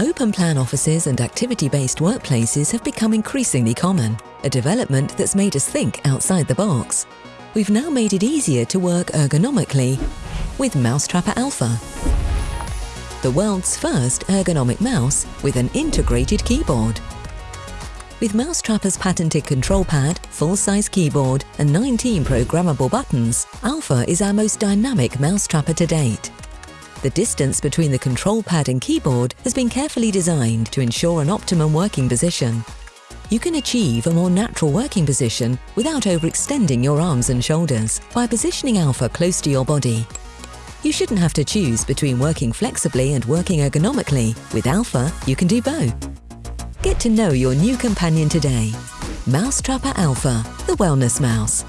Open plan offices and activity-based workplaces have become increasingly common, a development that's made us think outside the box. We've now made it easier to work ergonomically with Mousetrapper Alpha, the world's first ergonomic mouse with an integrated keyboard. With Mousetrapper's patented control pad, full-size keyboard and 19 programmable buttons, Alpha is our most dynamic Mousetrapper to date. The distance between the control pad and keyboard has been carefully designed to ensure an optimum working position. You can achieve a more natural working position without overextending your arms and shoulders by positioning Alpha close to your body. You shouldn't have to choose between working flexibly and working ergonomically. With Alpha, you can do both. Get to know your new companion today. Mousetrapper Alpha, the wellness mouse.